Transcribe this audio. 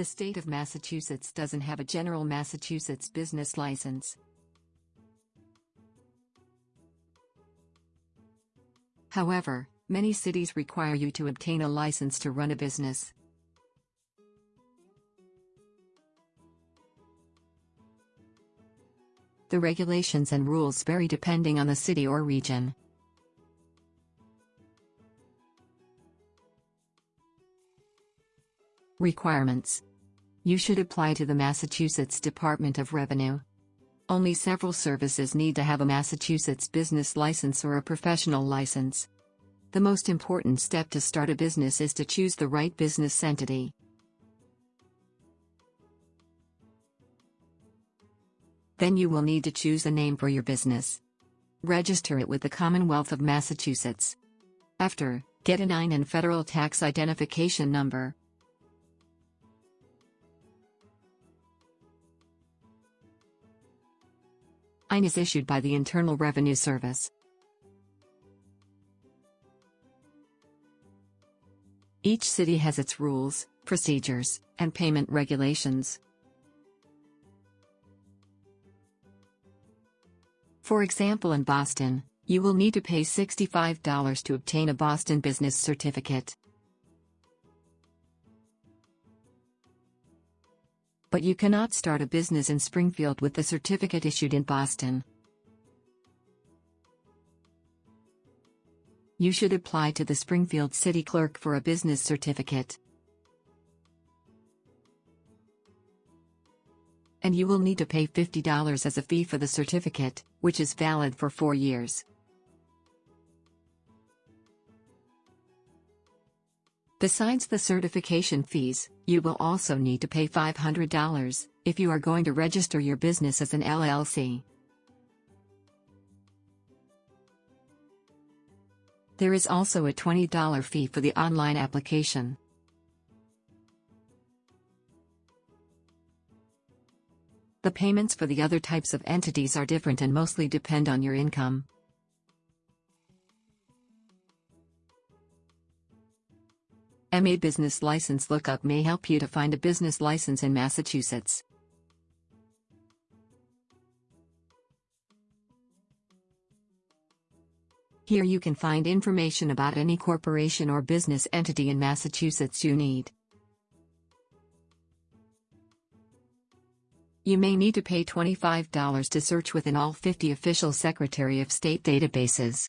The state of Massachusetts doesn't have a general Massachusetts business license. However, many cities require you to obtain a license to run a business. The regulations and rules vary depending on the city or region. Requirements You should apply to the Massachusetts Department of Revenue. Only several services need to have a Massachusetts business license or a professional license. The most important step to start a business is to choose the right business entity. Then you will need to choose a name for your business. Register it with the Commonwealth of Massachusetts. After, get a 9 and federal tax identification number. EIN is issued by the Internal Revenue Service. Each city has its rules, procedures, and payment regulations. For example in Boston, you will need to pay $65 to obtain a Boston Business Certificate. But you cannot start a business in Springfield with the certificate issued in Boston. You should apply to the Springfield City Clerk for a business certificate. and you will need to pay $50 as a fee for the certificate, which is valid for four years. Besides the certification fees, you will also need to pay $500 if you are going to register your business as an LLC. There is also a $20 fee for the online application. The payments for the other types of entities are different and mostly depend on your income. MA Business License Lookup may help you to find a business license in Massachusetts. Here you can find information about any corporation or business entity in Massachusetts you need. You may need to pay $25 to search within all 50 official Secretary of State databases.